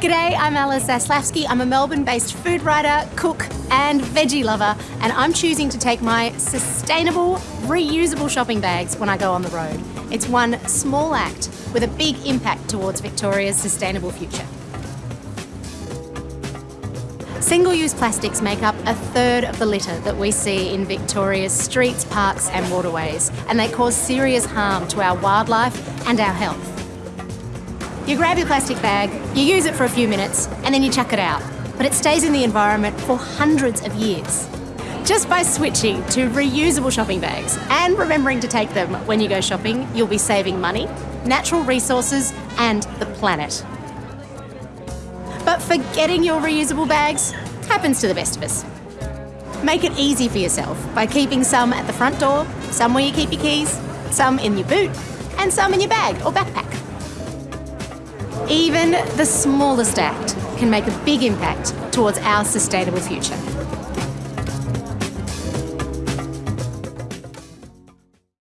G'day, I'm Alice Zaslavsky. I'm a Melbourne based food writer, cook, and veggie lover, and I'm choosing to take my sustainable, reusable shopping bags when I go on the road. It's one small act with a big impact towards Victoria's sustainable future. Single use plastics make up a third of the litter that we see in Victoria's streets, parks, and waterways, and they cause serious harm to our wildlife and our health. You grab your plastic bag, you use it for a few minutes, and then you chuck it out. But it stays in the environment for hundreds of years. Just by switching to reusable shopping bags and remembering to take them when you go shopping, you'll be saving money, natural resources, and the planet. But forgetting your reusable bags happens to the best of us. Make it easy for yourself by keeping some at the front door, some where you keep your keys, some in your boot, and some in your bag or backpack. Even the smallest act can make a big impact towards our sustainable future.